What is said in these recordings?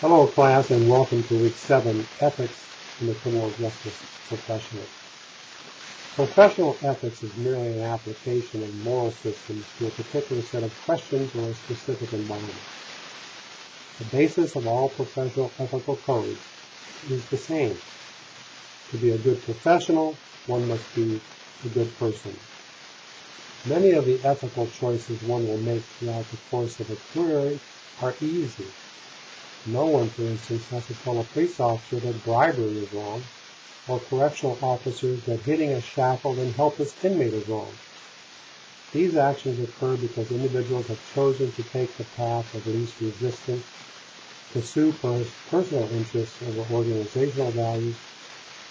Hello class and welcome to week 7, Ethics in the Criminal Justice Professional. Professional ethics is merely an application of moral systems to a particular set of questions or a specific environment. The basis of all professional ethical codes is the same. To be a good professional, one must be a good person. Many of the ethical choices one will make throughout the course of a career are easy no one, for instance, has to tell a police officer that bribery is wrong, or correctional officers that hitting a shackled and helpless inmate is wrong. These actions occur because individuals have chosen to take the path of least resistance, pursue personal interests over organizational values,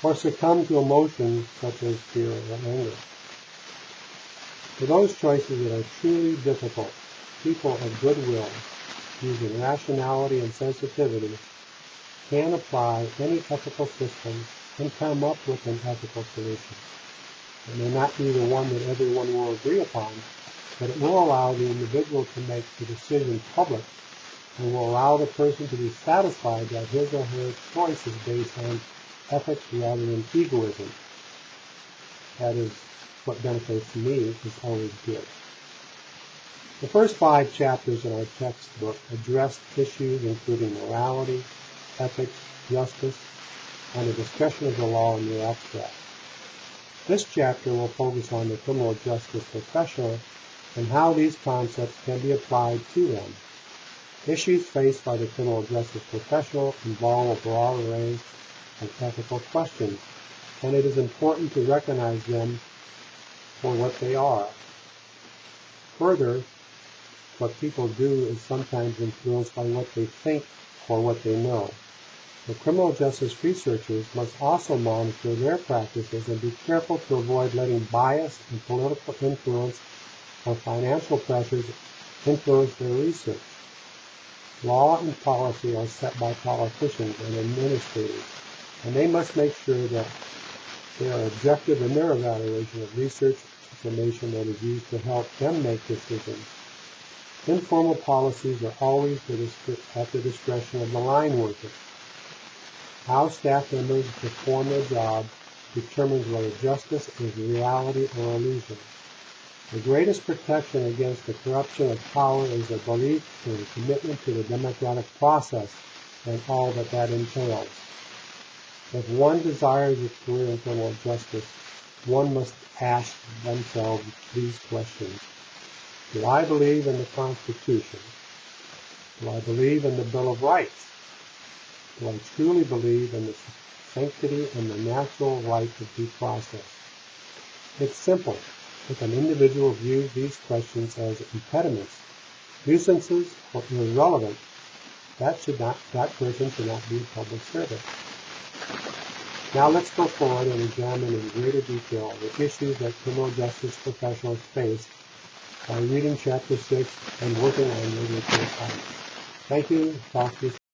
or succumb to emotions such as fear or anger. For those choices that are truly difficult, people of goodwill using rationality and sensitivity, can apply any ethical system and come up with an ethical solution. It may not be the one that everyone will agree upon, but it will allow the individual to make the decision public and will allow the person to be satisfied that his or her choice is based on ethics rather than egoism. That is what benefits me is always good. The first five chapters in our textbook address issues including morality, ethics, justice, and a discussion of the law in the abstract. This chapter will focus on the criminal justice professional and how these concepts can be applied to them. Issues faced by the criminal justice professional involve a broad range of ethical questions, and it is important to recognize them for what they are. Further, what people do is sometimes influenced by what they think or what they know. The criminal justice researchers must also monitor their practices and be careful to avoid letting bias and political influence or financial pressures influence their research. Law and policy are set by politicians and administrators, and they must make sure that they are objective in their evaluation of research information that is used to help them make decisions Informal policies are always at the discretion of the line worker. How staff members perform their job determines whether justice is reality or illusion. The greatest protection against the corruption of power is a belief in a commitment to the democratic process and all that that entails. If one desires a career in criminal justice, one must ask themselves these questions. Do I believe in the Constitution? Do I believe in the Bill of Rights? Do I truly believe in the sanctity and the natural right of due process? It's simple. If an individual views these questions as impediments, nuisances, or irrelevant, that should not that person should not be a public servant. Now let's go forward and examine in greater detail the issues that criminal justice professionals face by reading chapter 6 and working on regulatory science. Thank you. Talk to you